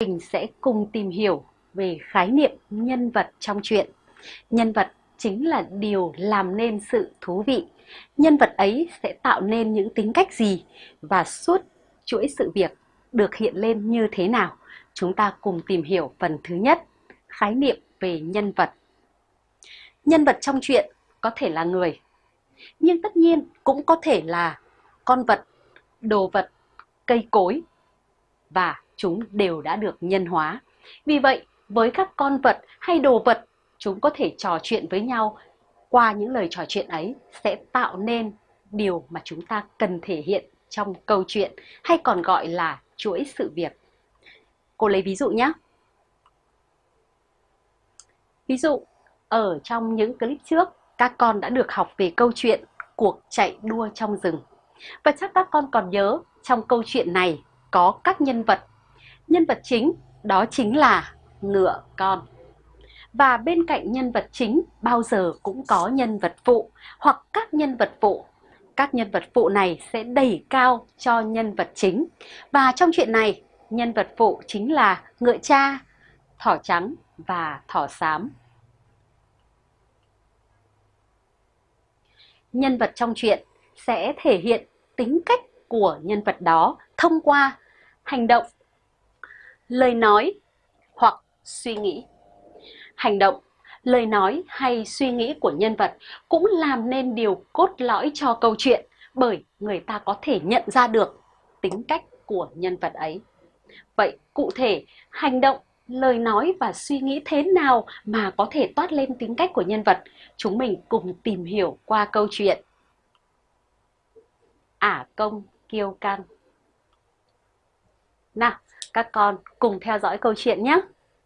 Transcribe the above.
mình sẽ cùng tìm hiểu về khái niệm nhân vật trong truyện. Nhân vật chính là điều làm nên sự thú vị. Nhân vật ấy sẽ tạo nên những tính cách gì và suốt chuỗi sự việc được hiện lên như thế nào. Chúng ta cùng tìm hiểu phần thứ nhất, khái niệm về nhân vật. Nhân vật trong truyện có thể là người, nhưng tất nhiên cũng có thể là con vật, đồ vật, cây cối và chúng đều đã được nhân hóa. Vì vậy, với các con vật hay đồ vật, chúng có thể trò chuyện với nhau. Qua những lời trò chuyện ấy sẽ tạo nên điều mà chúng ta cần thể hiện trong câu chuyện hay còn gọi là chuỗi sự việc. Cô lấy ví dụ nhé. Ví dụ, ở trong những clip trước, các con đã được học về câu chuyện cuộc chạy đua trong rừng. Và chắc các con còn nhớ trong câu chuyện này có các nhân vật. Nhân vật chính đó chính là ngựa con. Và bên cạnh nhân vật chính bao giờ cũng có nhân vật phụ hoặc các nhân vật phụ. Các nhân vật phụ này sẽ đẩy cao cho nhân vật chính. Và trong chuyện này, nhân vật phụ chính là ngựa cha, thỏ trắng và thỏ xám. Nhân vật trong chuyện sẽ thể hiện tính cách của nhân vật đó thông qua hành động, lời nói hoặc suy nghĩ. Hành động, lời nói hay suy nghĩ của nhân vật cũng làm nên điều cốt lõi cho câu chuyện bởi người ta có thể nhận ra được tính cách của nhân vật ấy. Vậy cụ thể, hành động, lời nói và suy nghĩ thế nào mà có thể toát lên tính cách của nhân vật? Chúng mình cùng tìm hiểu qua câu chuyện. Ả công kiêu căng nào, các con cùng theo dõi câu chuyện nhé.